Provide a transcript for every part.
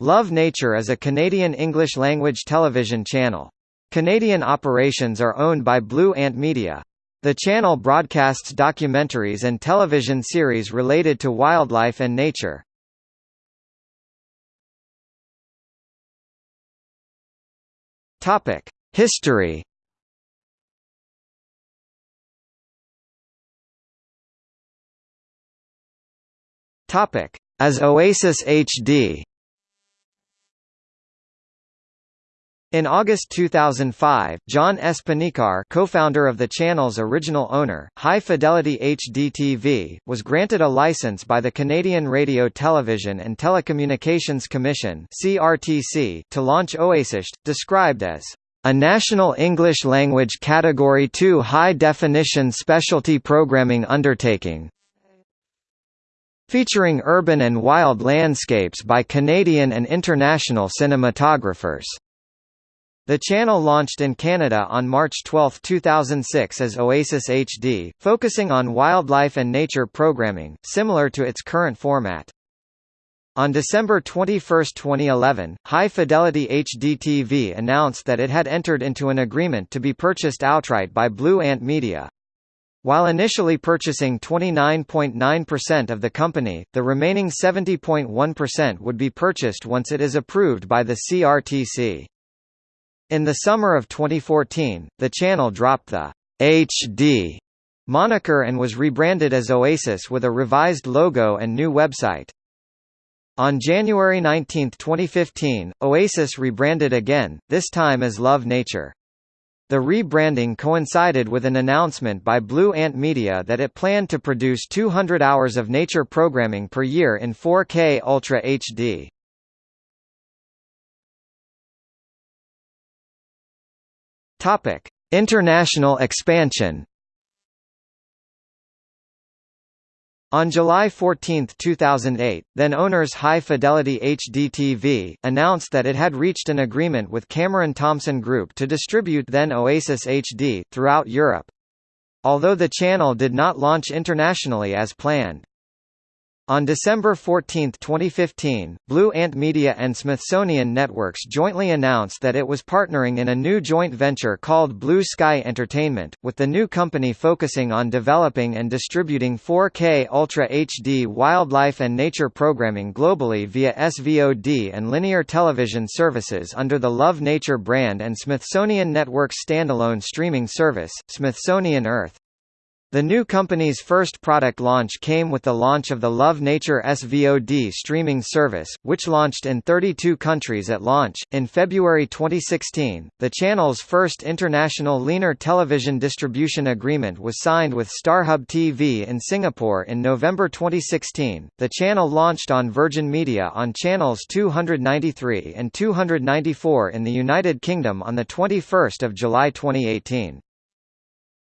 Love Nature is a Canadian English-language television channel. Canadian operations are owned by Blue Ant Media. The channel broadcasts documentaries and television series related to wildlife and nature. History. As Oasis HD. In August 2005, John S. Panikar co-founder of the channel's original owner, High Fidelity HDTV, was granted a license by the Canadian Radio Television and Telecommunications Commission CRTC to launch Oasis, described as a national English language Category 2 high-definition specialty programming undertaking, featuring urban and wild landscapes by Canadian and international cinematographers. The channel launched in Canada on March 12, 2006 as Oasis HD, focusing on wildlife and nature programming, similar to its current format. On December 21, 2011, High Fidelity HDTV announced that it had entered into an agreement to be purchased outright by Blue Ant Media. While initially purchasing 29.9% of the company, the remaining 70.1% would be purchased once it is approved by the CRTC. In the summer of 2014, the channel dropped the HD moniker and was rebranded as Oasis with a revised logo and new website. On January 19, 2015, Oasis rebranded again, this time as Love Nature. The rebranding coincided with an announcement by Blue Ant Media that it planned to produce 200 hours of nature programming per year in 4K Ultra HD. Topic: International expansion. On July 14, 2008, then owners High Fidelity HDTV, announced that it had reached an agreement with Cameron Thompson Group to distribute then Oasis HD, throughout Europe. Although the channel did not launch internationally as planned. On December 14, 2015, Blue Ant Media and Smithsonian Networks jointly announced that it was partnering in a new joint venture called Blue Sky Entertainment, with the new company focusing on developing and distributing 4K Ultra HD wildlife and nature programming globally via SVOD and linear television services under the Love Nature brand and Smithsonian Network's standalone streaming service, Smithsonian Earth. The new company's first product launch came with the launch of the Love Nature SVOD streaming service, which launched in 32 countries at launch. In February 2016, the channel's first international linear television distribution agreement was signed with StarHub TV in Singapore in November 2016. The channel launched on Virgin Media on channels 293 and 294 in the United Kingdom on the 21st of July 2018.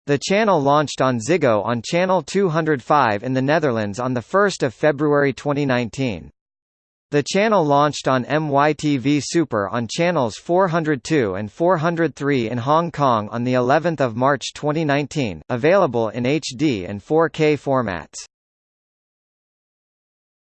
The channel launched on Ziggo on Channel 205 in the Netherlands on 1 February 2019. The channel launched on MYTV Super on channels 402 and 403 in Hong Kong on the 11th of March 2019, available in HD and 4K formats.